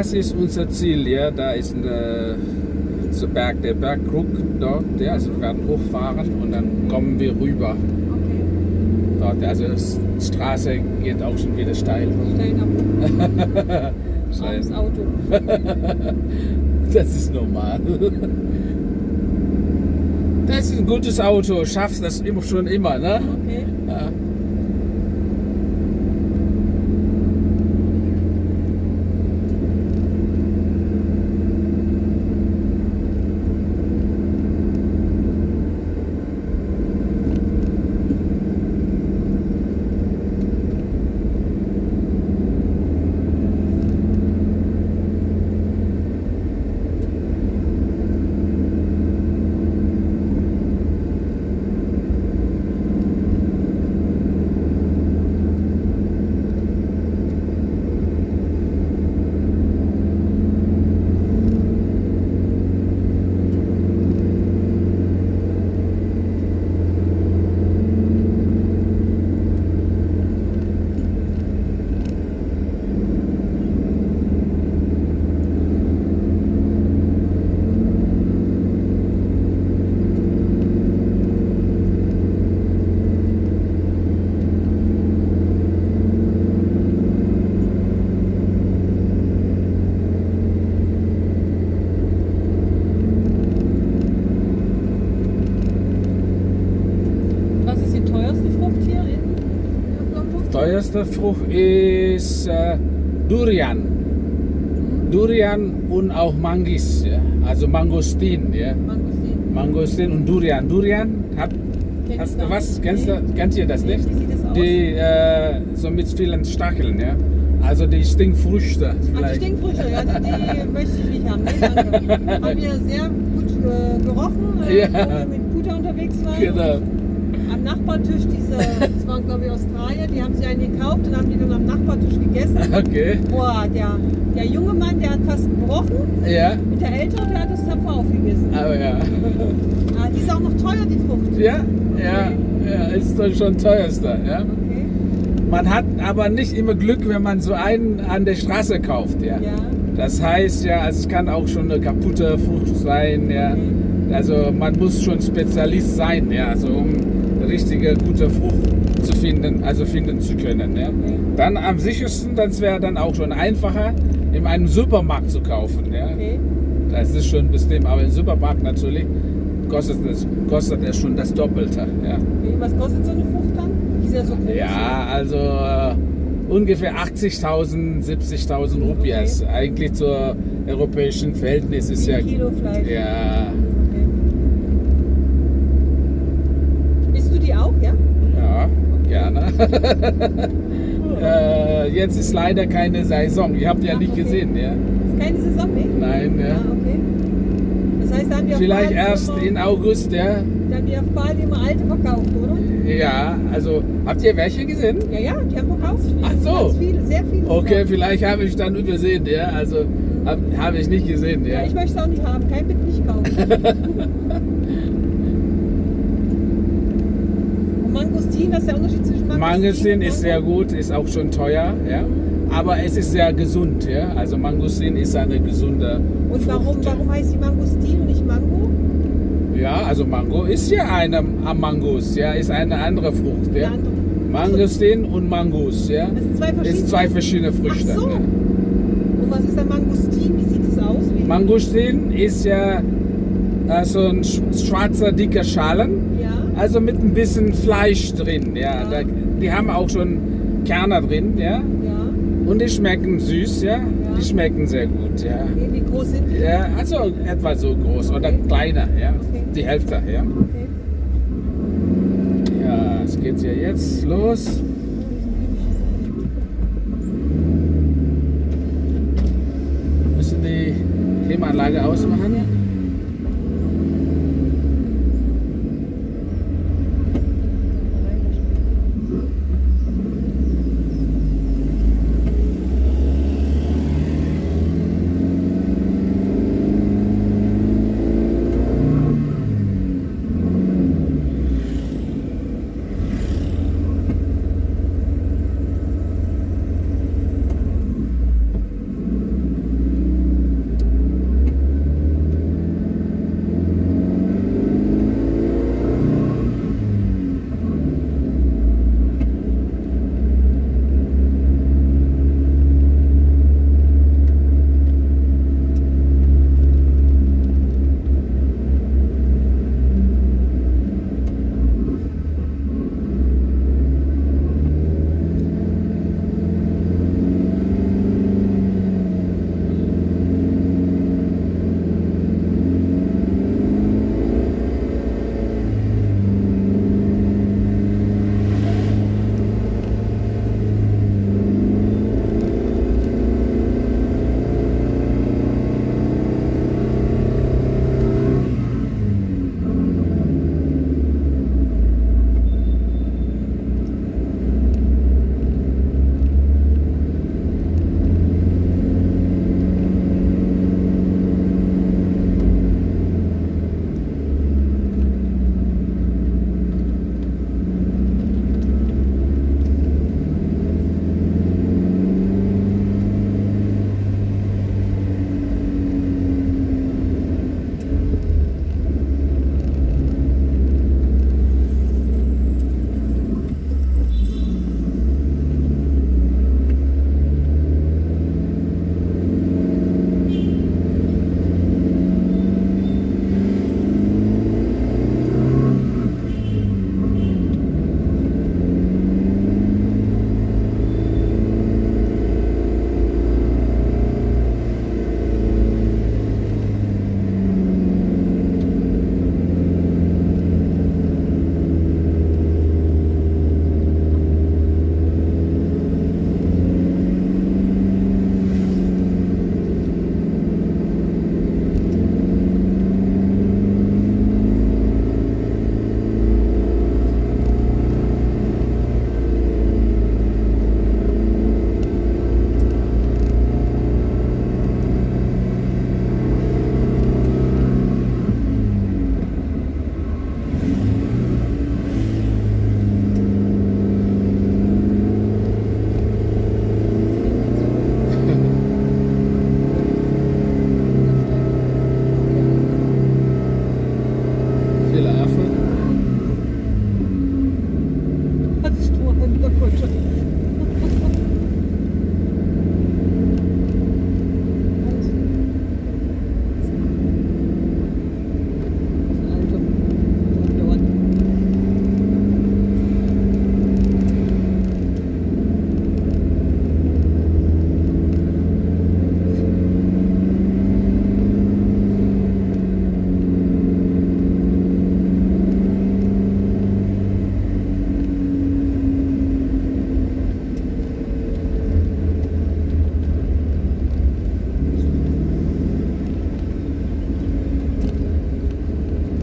das ist unser Ziel. Ja, da ist eine, der Berg, der Bergkrug dort. Ja, also wir werden hochfahren und dann kommen wir rüber. Okay. Dort, also die Straße geht auch schon wieder steil. Stellen ab. Steil. Armes Auto. Das ist normal. Das ist ein gutes Auto, schaffst das immer schon immer, ne? Okay. Ja. Was ist die teuerste Frucht hier in Teuerste Frucht ist äh, Durian. Durian und auch Mangis, ja? also Mangostin. Ja? Mangostin. Mangostin und Durian. Durian, hat, hast du was? Kennst Nee. du, kennt ihr das Nee, nicht? Wie sieht das aus? Die äh, so mit vielen Stacheln, ja? also die Stinkfrüchte. Ach, die. Stinkfrüchte, ja, die, die möchte ich nicht haben. Nee, danke. Haben wir sehr gut äh, gerochen, äh, Ja. wo wir mit Puter unterwegs waren. Genau. Am Nachbartisch, diese, das waren glaube ich Australier, die haben sich einen gekauft und haben die dann am Nachbartisch gegessen. Okay. Boah, der, der junge Mann, der hat fast gebrochen. Ja, Und der ältere, der hat das tapfer aufgegessen. aber ja. Ah, die ist auch noch teuer, die Frucht. Ja, ja, ja, ist doch schon teuerster. Ja? Okay. Man hat aber nicht immer Glück, wenn man so einen an der Straße kauft. Ja? Ja. Das heißt ja, also es kann auch schon eine kaputte Frucht sein. Ja? Also man muss schon Spezialist sein, ja? also um eine richtige gute Frucht zu finden, also finden zu können. Ja? Dann am sichersten, das wäre dann auch schon einfacher, in einem Supermarkt zu kaufen. Ja? Okay. Das ist schon bestimmt, aber im Supermarkt natürlich kostet es, kostet schon das Doppelte. Ja, okay. Was kostet so eine Frucht dann? Ist ja so groß. ja also äh, ungefähr 80.000, 70.000 Rupias. Eigentlich zur europäischen Verhältnis ist ja. Kilo Fleisch. Ja, Okay. Isst du die auch, ja? ja, gerne. äh, jetzt ist leider keine Saison. Ihr habt ja Ach, nicht okay. gesehen, ja? Ist keine Saison, ne? Nein, ja. Ah, okay. Das heißt, haben auf Vielleicht erst immer, in August, ja. Da haben die auf Bali immer alte verkauft, oder? Ja, also habt ihr welche gesehen? Ja, ja, die haben verkauft. Ach so. Ganz viele, sehr viele. Okay, vielleicht habe ich dann übersehen, ja. Also habe hab ich nicht gesehen, Ja, ja. ich möchte es auch nicht haben. Kein bitte nicht kaufen. Mangostin, das ist der Unterschied zwischen Mangostin Mangostin ist sehr Mango? gut, ist auch schon teuer, ja. Aber es ist sehr gesund, ja. Also Mangostin ist eine gesunde Und warum, Frucht, warum heißt die Mangostin und nicht Mango? Ja, also Mango ist ja eine Mangos, ja, ist eine andere Frucht, ja. andere. Mangostin und Mangus, ja. Das sind zwei verschiedene. Ist zwei verschiedene Früchte. Ach so. Ja. Und was ist der Mangostin? Wie sieht es aus? Wie? Mangostin ist ja äh, so ein sch- schwarzer, dicker Schalen. Ja. Also mit ein bisschen Fleisch drin, ja. Ja. Da, die haben auch schon Kerne drin, ja. Ja. Und die schmecken süß, ja. Die schmecken sehr gut, ja. Okay, wie groß sind die? ja also etwa so groß oder Okay. kleiner, ja. Okay. Die Hälfte, ja. Ja, es geht ja jetzt los. Müssen die Klimaanlage ausmachen?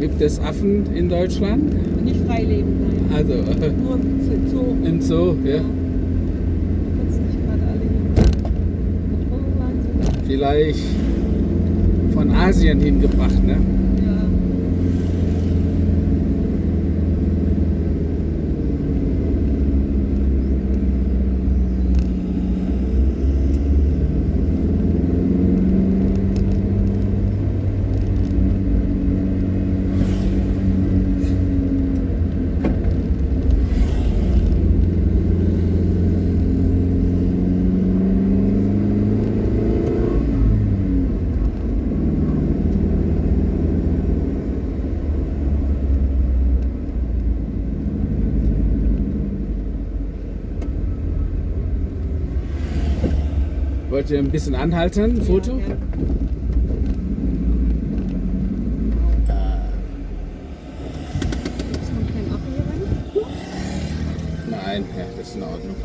Gibt es Affen in Deutschland? Nicht frei leben, nein. Also Nur im Zoo. im Zoo, ja. Kannst nicht gerade alle hier. Wahnsinn. Vielleicht von Asien hingebracht, ne? Ja. Wollt ihr ein bisschen anhalten? Ein Foto? Ja, ja. Rein? Nein, ja, das ist in Ordnung.